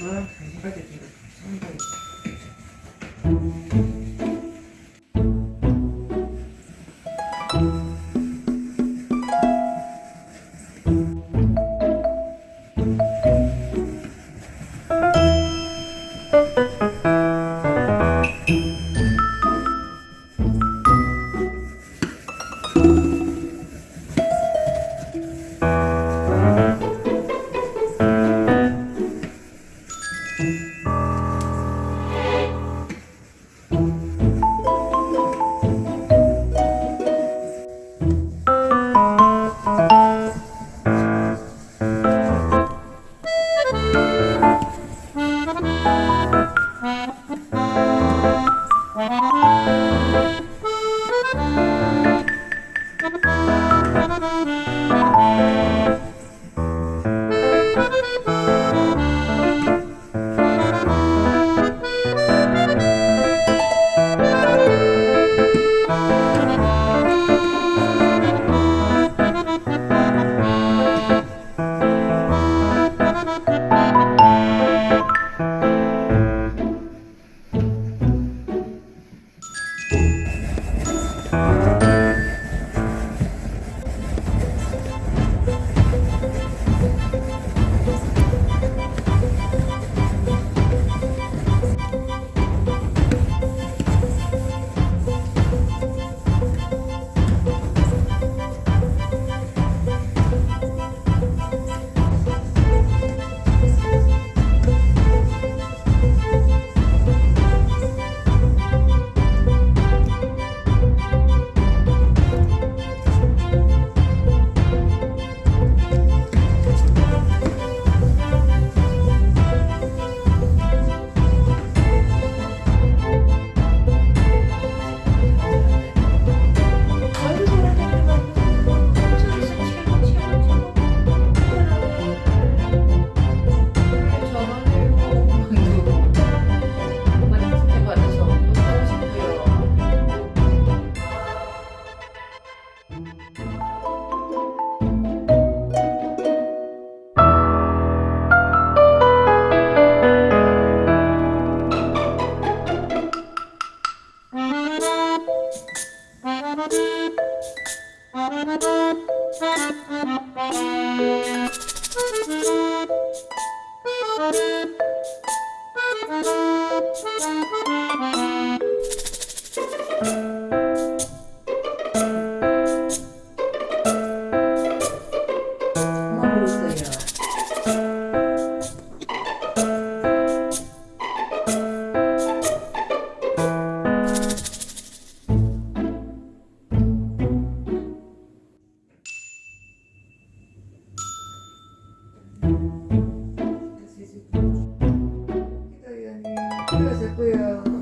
엄 Bye. 对呀。